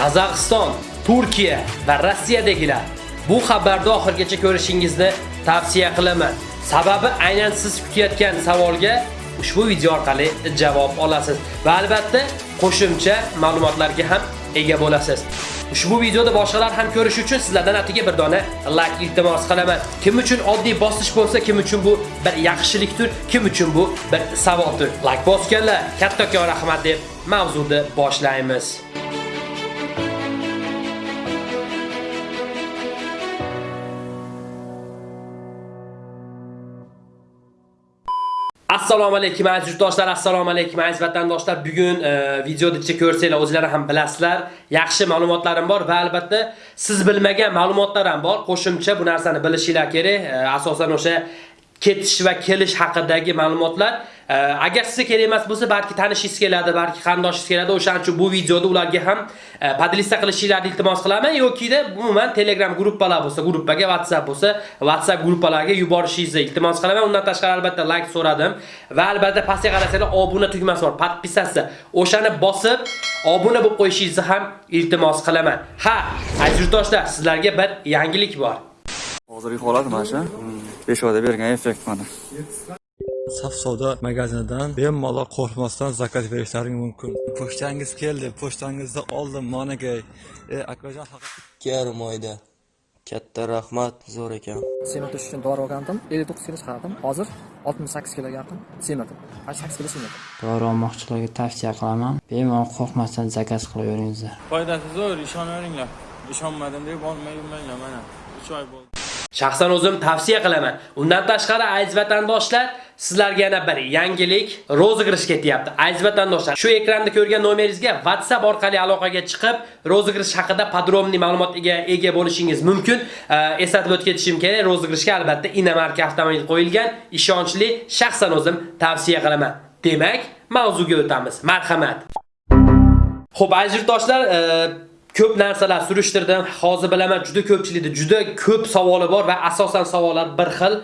Qozog'iston, Turkiya va Rossiyadagilar bu xabarni oxirgacha ko'rishingizni tavsiya qilaman. Sababi aynan siz kutayotgan savolga ushbu video orqali javob olasiz va albatta qo'shimcha ma'lumotlarga ham ega bo'lasiz. Ushbu videoda boshqalar ham ko'rish uchun sizlardan atiga bir dona like iltimos qilaman. Kim uchun oddiy bosish bo'lsa, kim uchun bu bir yaxshilikdir, kim uchun bu bir savoldir. Like bosganlar, kattakon rahmat deb mavzuni boshlaymiz. Assalomu alaykum aziz yurtdoshlar, assalomu alaykum aziz vatandoshlar. Bugun e, videoda ichida ko'rsanglar, o'zlari ham bilasizlar, yaxshi ma'lumotlarim bor va albatta siz bilmagan ma'lumotlar ham bor. Qo'shimcha bu narsani bilishinglar kerak. E, asosan o'sha ketish va kelish haqidagi ma'lumotlar agar sizga kerak emas bo'lsa balki tanishingiz keladi balki qarindoshingiz keladi o'shaning uchun bu videoda ularga ham э, podlista qilishinglarni iltimos qilaman yokida umuman telegram gruppalar bo'lsa gruppaga whatsapp bo'lsa whatsapp gruppalarga yuborishingizni iltimos qilaman undan tashqari albatta like so'radim va albatta pastga qarasanglar obuna tugmasi bor podpisasi. o'shani bosib obuna bo'lib qo'yishingizni ham iltimos qilaman ha aziz yurtdoshlar sizlarga bir yangilik bor Hozirgi holat mana shu. Peshvoda bergan effekt mana. Saf savdo magazinidan bemalol qo'rqmasdan zakaz berishlaring mumkin. Pochtangiz keldi, pochtangizni oldim, monagay. E, akajon yarim oyda katta rahmat zo'r ekan sement uchun dori olgandim 59 kilo chiqardim hozir 68 kiloga yaqin sementim 8 kilo sementim Dori olmoqchilarga tavsiya qilaman. Bemalol qo'rqmasdan zakaz qilaveringlar. foydasi zo'r ishonaveringlar ishonmadim deb olmay yurmanglar mana 3 oy bo'ldi Shaxsan o'zim tavsiya qilaman. Undan tashqari aziz vatandoshlar, sizlarga yana bir yangilik rozigrish ketyapti. Aziz vatandoshlar, shu ekranda ko'rgan nomeringizga WhatsApp orqali aloqaga chiqib, rozigrish haqida podrobniy ma'lumotga ega bo'lishingiz mumkin. Eslatib o'tib ketishim kerak, rozigrishga albatta Inamarka avtomobil qo'yilgan, ishonchli, shaxsan o'zim tavsiya qilaman. Demak, mavzuga o'tamiz. Marhamat. Xo'p, aziz yurtdoshlar, ko'p narsalar surishtirdim. Hozir bilaman juda ko'pchilikda juda ko'p savoli bor va asosan savollar bir xil.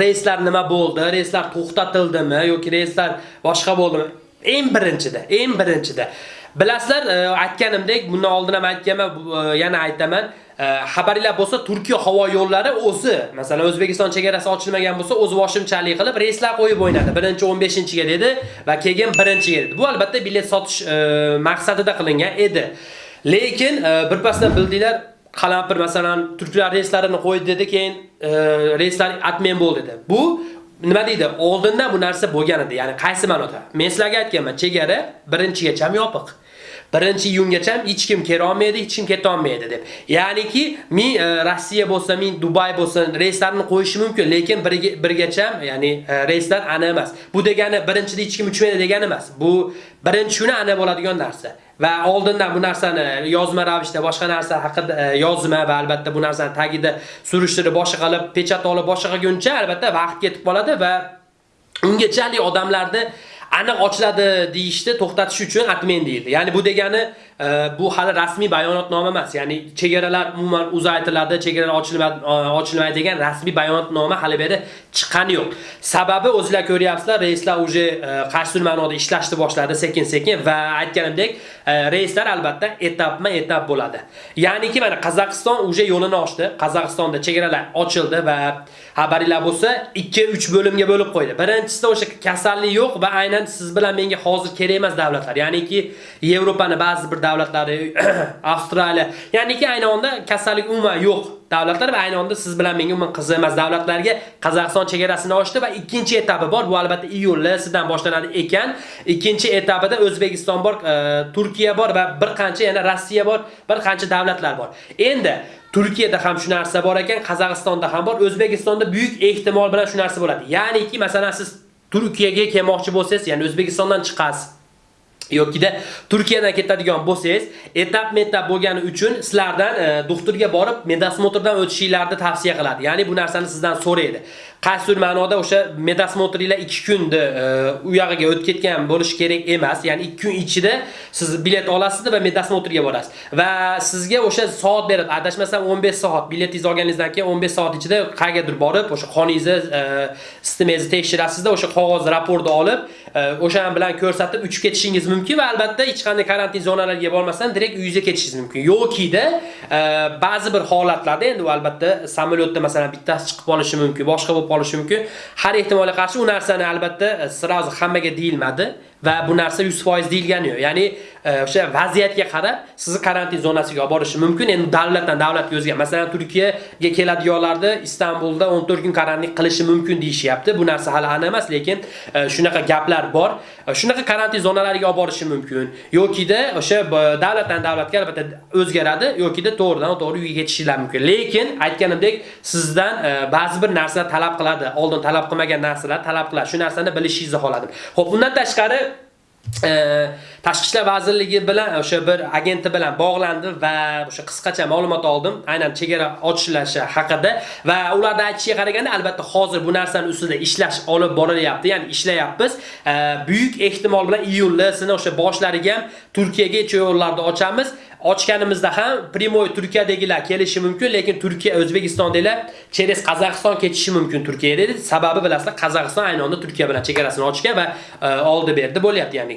Reyslar nima bo'ldi? Reyslar to'xtatildimi yoki reyslar boshqa bo'ldimi? Eng birinchida, eng birinchida Bilasizlar, e, aytganimdek, bundan oldin ham aytganman, e, yana aytaman. E, Xabaringlar bo'lsa, Turkiya havo yo'llari o'zi, masalan, O'zbekiston chegarasi ochilmagan bo'lsa, o'zi boshimchalik qilib reyslar qo'yib o'ynadi. 1-15-ga dedi va keyin 1-ga dedi. Bu albatta bilet sotish maqsadida qilingan edi. Lekin e, birpasdan bildinglar, qalampir masalan turklar reyslarini qo'ydi dedi, keyin e, reyslar atmen bo'ldi dedi. Bu nima deydi? Oldindan bu narsa bo'lgan edi. Ya'ni qaysi ma'noda? Men sizlarga aytganman, chegara birinchigacha yopiq. birinchi iyungacha hech kim kela olmaydi, hech kim keta olmaydi deb. Ya'niki men e, Rossiya bo'lsa, men Dubay bo'lsa, reyslarni qo'yishi mumkin, lekin birga birgacha, ya'ni e, reyslar ana emas. Bu degani birinchida hech kim uchmaydi degani emas. Bu birinchi kuni ana bo'ladigan narsa. Va oldindan bu narsani yozma ravishda boshqa narsa haqida e, yozma va albatta bu narsani tagida surishtirib boshqa qilib, pechat olib boshqa qilguncha albatta vaqt ketib qoladi va ungachalik odamlarni aniq ochiladi deyishni to'xtatish uchun atmen deydi. Ya'ni bu degani bu hali rasmiy bayonotnoma emas. Ya'ni chegaralar umuman uzaytiriladi, chegaralar ochilmaydi e, ochilmaydi degan rasmiy bayonotnoma hali beri chiqqani yo'q. Sababi o'zingizlar ko'ryapsizlar, reyslar uje qaysi ma'noda ishlashni boshladi sekin-sekin va aytganimdek, reislar reyslar albatta etapma-etap bo'ladi. Ya'niki mana Qozog'iston uje yo'lini ochdi. Qozog'istonda chegaralar ochildi va xabaringlar bo'lsa 2-3 bo'limga bo'lib qo'ydi. Birinchisida o'sha kasallik yo'q va aynan siz bilan menga hozir kerak emas davlatlar. Ya'niki Yevropani ba'zi bir davlatlari, Avstraliya, ya'niki ayni onda kasallik umuman yo'q davlatlar va ayni onda siz bilan menga umuman qiziq emas davlatlarga Qozog'iston chegarasini ochdi va ikkinchi etapi bor. Bu albatta iyuldan boshlanadi ekan. Ikkinchi etapida O'zbekiston bor, e, Turkiya bor va bir qancha yana Rossiya bor, bir qancha davlatlar bor. Endi Turkiyada ham shu narsa bor ekan, Qozog'istonda ham bor, O'zbekistonda buyuk ehtimol bilan shu narsa bo'ladi. Ya'niki, masalan, siz Turkiyaga kelmoqchi bo'lsangiz, ya'ni O'zbekistondan chiqasiz. Yokida Turkiyadan ketadigan bo'lsangiz, etap-metap bo'lgani uchun sizlardan e, doktorga borib medasmotrdan o'tishinglarni tavsiya qiladi. Ya'ni bu narsani sizdan so'raydi. Qaysi ma'noda o'sha medasmotringlar 2 kunda e, u yog'iga o'tib ketgan bo'lish kerak emas. Ya'ni 2 kun ichida siz bilet olasiz va medasmotrga borasiz. Va sizga o'sha soat beradi. Adashmasam 15 soat biletingizni olganingizdan keyin 15 soat ichida qayergadir borib, o'sha qoningizni, e, sistemangizni tekshirasizda, o'sha qog'oz raportni olib, e, o'sha bilan ko'rsatib uchib ketishingiz mumkin mumkin va albatta hech qanday karantin zonalariga bormasdan direkt uyingizga ketishingiz mumkin. Yokida e, ba'zi bir holatlarda endi u albatta samolyotda masalan bittasi chiqib qolishi mumkin, boshqa bo'lib qolishi mumkin. Har ehtimolga qarshi u narsani albatta e, hammaga deyilmadi va bu narsa 100% deyilgani yo'q. Ya'ni e, o'sha vaziyatga qarab sizni karantin zonasiga olib borishi mumkin. Endi davlatdan davlatga o'zgar. Masalan, Turkiyaga keladiganlarni Istanbulda 14 kun karantin qilishi mumkin deyishyapti. Bu narsa hali aniq emas, lekin e, shunaqa gaplar bor. E, Shunaqa karantin zonalariga olib borishi mumkin. Yokida o'sha e, davlatdan davlatga albatta o'zgaradi, yokida to'g'ridan to'g'ri uyga ketishingiz mumkin. Lekin aytganimdek, sizdan e, ba'zi bir narsa talab qiladi. Oldin talab qilmagan narsalar talab qiladi. Shu narsani bilishingizni xohladim. Xo'p, undan tashqari Tashqi ishlar vazirligi bilan e, o'sha bir agenti bilan bog'landim va o'sha qisqacha ma'lumot oldim, aynan chegara ochilishi haqida va ularda aytishiga qaraganda albatta hozir bu narsani ustida ishlash olib borilyapti, ya'ni ishlayapmiz. Buyuk ehtimol bilan iyullasini o'sha boshlariga ham Turkiyaga yo'llarni ochamiz. Ochganimizda ham Primoy Turkiyadagilar kelishi mumkin, lekin Turkiya O'zbekistondagilar через Qozog'iston ketishi mumkin Turkiyaga dedi. Sababi bilasizlar, Qozog'iston ayni onda Turkiya bilan chegarasini ochgan va e, oldi berdi bo'lyapti, ya'ni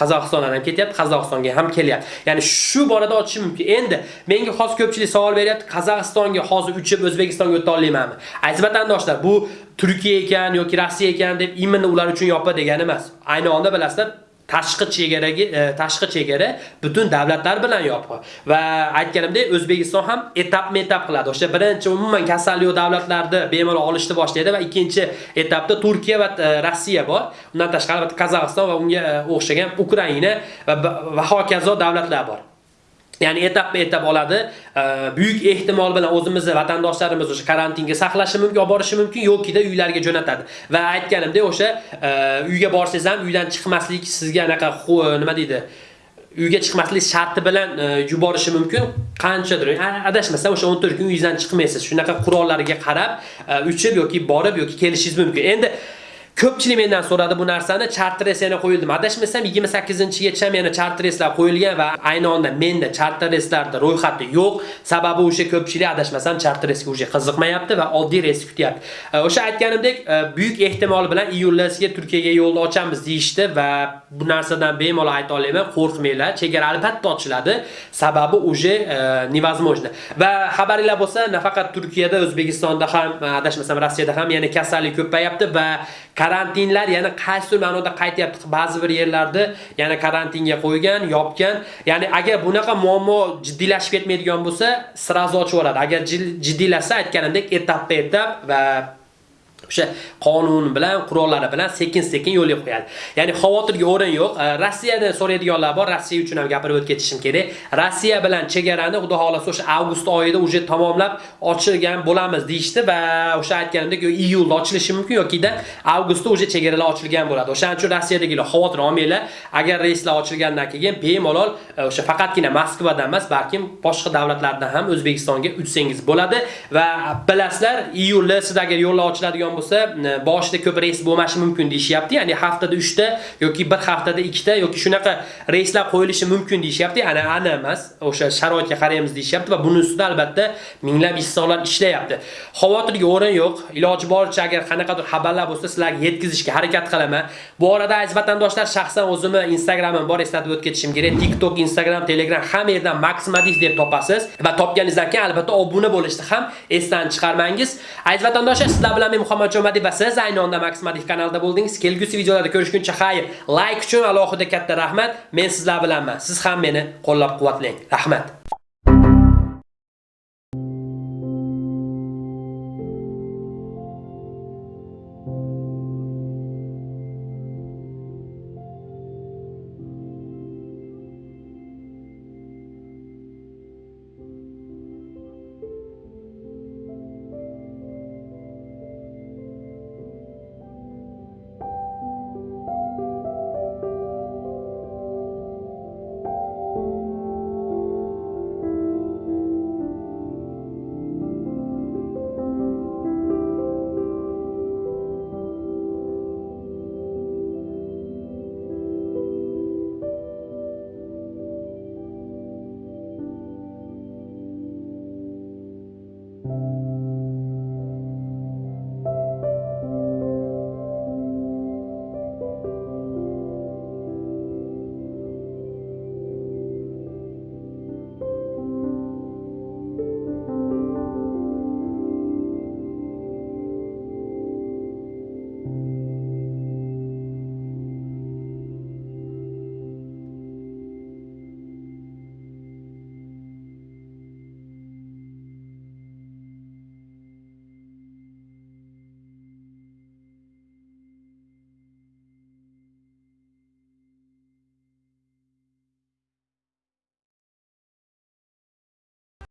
Qozog'istondan ham ketyapti, Qozog'istonga ham kelyapti. Ya'ni shu borada ochishi mumkin. Endi menga hozir ko'pchilik savol beryapti, Qozog'istonga hozir uchib O'zbekistonga o'ta olmaymanmi? Aziz vatandoshlar, bu Turkiya ekan yoki Rossiya ekan deb imini ular uchun yopa degani emas. Ayni onda bilasizlar, tashqi chegaraga e, tashqi chegara butun davlatlar bilan yopiq va aytganimdek O'zbekiston ham etap-metap qiladi. O'sha birinchi umuman kasallik davlatlarda bemalol olishni boshlaydi va ikkinchi etapda Turkiya va e, Rossiya bor. Undan tashqari Qozog'iston va unga e, o'xshagan Ukraina va va hokazo davlatlar bor. Ya'ni etap-etap oladi. Buyuk ehtimol bilan o'zimizni vatandoshlarimiz o'sha karantinga saqlashi mumkin, olib borishi mumkin, yokida uylarga jo'natadi. Va aytganimdek o'sha e, uyga borsangiz ham uydan chiqmaslik sizga anaqa e, nima deydi? uyga chiqmaslik sharti bilan e, yuborishi mumkin. Qanchadir adashmasam o'sha 14 kun uyingizdan chiqmaysiz. Shunaqa qurollarga qarab uchib yoki borib yoki kelishingiz mumkin. Endi Ko'pchilik mendan so'radi bu narsani, chartres yana qo'yildi. Adashmasam 28-gacha yana chartreslar qo'yilgan va ayni onda menda chartreslarda ro'yxati yo'q. Sababi o'sha ko'pchilik adashmasam chartresga o'sha qiziqmayapti va oddiy res kutyapti. E, o'sha aytganimdek, e, buyuk ehtimol bilan iyullasiga Turkiyaga yo'lni ochamiz deyishdi va bu narsadan bemalol ayta olaman, qo'rqmanglar, chegara albatta ochiladi. Sababi o'sha e, невозможно. Va xabaringlar bo'lsa, nafaqat Turkiyada, O'zbekistonda ham, adashmasam Rossiyada ham yana kasallik ko'payapti va karantinlar yana qaysidir ma'noda qaytyapti. Ba'zi bir yerlarda yana karantinga qo'ygan, yopgan. Ya'ni agar bunaqa muammo jiddiylashib ketmaydigan bo'lsa, srazu ochib yuboradi. Agar jid- jiddiylashsa aytganimdek etapma etap va o'sha qonun bilan, qurollari bilan sekin-sekin yo'lga qo'yadi. Ya'ni xavotirga o'rin yo'q. Rossiyada so'raydiganlar bor, Rossiya uchun ham gapirib o'tib ketishim kerak. Rossiya bilan chegarani xudo xolasa o'sha avgust oyida uje tamomlab ochilgan bo'lamiz deyishdi va o'sha aytganimdek iyulda ochilishi mumkin yokida avgustda uje chegaralar ochilgan bo'ladi. O'shaning uchun Rossiyadagilar xavotir olmanglar. Agar reyslar ochilgandan keyin bemalol e, o'sha faqatgina Moskvadan emas, balkim boshqa davlatlardan ham O'zbekistonga uchsangiz bo'ladi va bilasizlar, iyulda siz agar yo'llar ochiladigan bo'lsa, e, boshida ko'p reys bo'lmashi mumkin deyishyapti. Ya'ni haftada 3 ta yoki bir haftada 2 ta yoki shunaqa reyslar qo'yilishi mumkin deyishyapti. Ana ana emas, o'sha sharoitga qaraymiz deyishyapti va buni ustida albatta minglab insonlar ishlayapti. Xavotirga o'rin yo'q. Iloji boricha agar qanaqadir xabarlar bo'lsa, sizlarga yetkazishga harakat qilaman. Bu orada aziz vatandoshlar, shaxsan o'zimni Instagramim bor, eslatib o'tib ketishim kerak. TikTok, Instagram, Telegram hamma yerdan Maximadif deb topasiz va topganingizdan keyin albatta obuna bo'lishni ham esdan chiqarmangiz. Aziz vatandoshlar, sizlar bilan men Muhammad Jo'madiy va siz ayni onda Maximadif kanalida bo'ldingiz. Kelgusi videolarda ko'rishguncha xayr. Like uchun alohida katta rahmat. Men sizlar bilanman. Siz ham meni qo'llab-quvvatlang. Rahmat.